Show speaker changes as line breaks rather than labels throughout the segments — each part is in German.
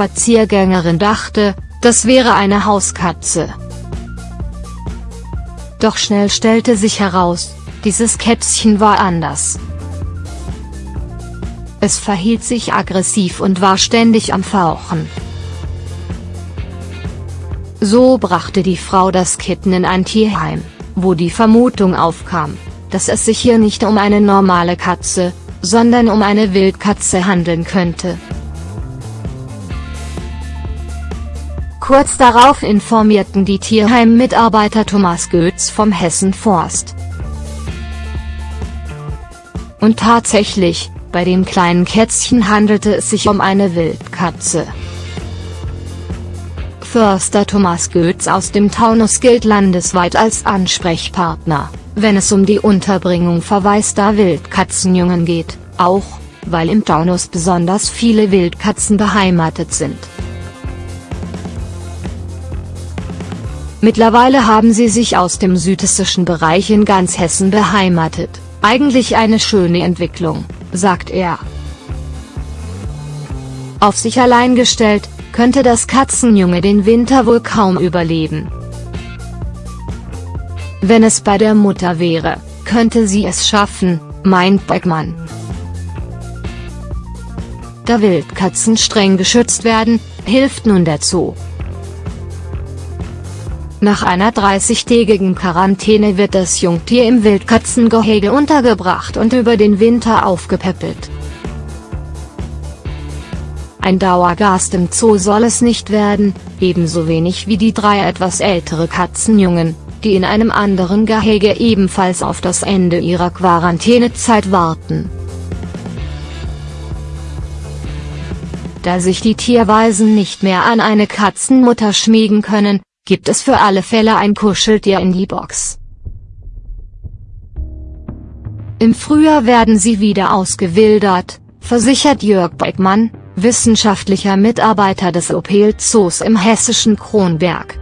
Spaziergängerin dachte, das wäre eine Hauskatze. Doch schnell stellte sich heraus, dieses Kätzchen war anders. Es verhielt sich aggressiv und war ständig am Fauchen. So brachte die Frau das Kitten in ein Tierheim, wo die Vermutung aufkam, dass es sich hier nicht um eine normale Katze, sondern um eine Wildkatze handeln könnte. Kurz darauf informierten die Tierheim-Mitarbeiter Thomas Goetz vom Hessen Forst. Und tatsächlich, bei dem kleinen Kätzchen handelte es sich um eine Wildkatze. Förster Thomas Goetz aus dem Taunus gilt landesweit als Ansprechpartner, wenn es um die Unterbringung verwaister Wildkatzenjungen geht, auch, weil im Taunus besonders viele Wildkatzen beheimatet sind. Mittlerweile haben sie sich aus dem südhessischen Bereich in ganz Hessen beheimatet, eigentlich eine schöne Entwicklung, sagt er. Auf sich allein gestellt, könnte das Katzenjunge den Winter wohl kaum überleben. Wenn es bei der Mutter wäre, könnte sie es schaffen, meint Beckmann. Da Wildkatzen streng geschützt werden, hilft nun der Zoo. Nach einer 30-tägigen Quarantäne wird das Jungtier im Wildkatzengehege untergebracht und über den Winter aufgepäppelt. Ein Dauergast im Zoo soll es nicht werden, ebenso wenig wie die drei etwas ältere Katzenjungen, die in einem anderen Gehege ebenfalls auf das Ende ihrer Quarantänezeit warten. Da sich die Tierweisen nicht mehr an eine Katzenmutter schmiegen können, gibt es für alle Fälle ein Kuscheltier in die Box. Im Frühjahr werden sie wieder ausgewildert, versichert Jörg Beckmann, wissenschaftlicher Mitarbeiter des Opel Zoos im hessischen Kronberg.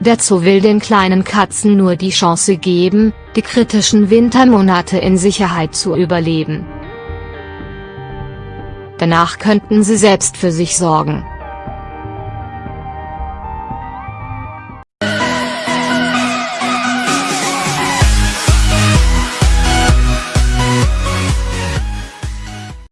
Der Zoo will den kleinen Katzen nur die Chance geben, die kritischen Wintermonate in Sicherheit zu überleben. Danach könnten sie selbst für sich sorgen.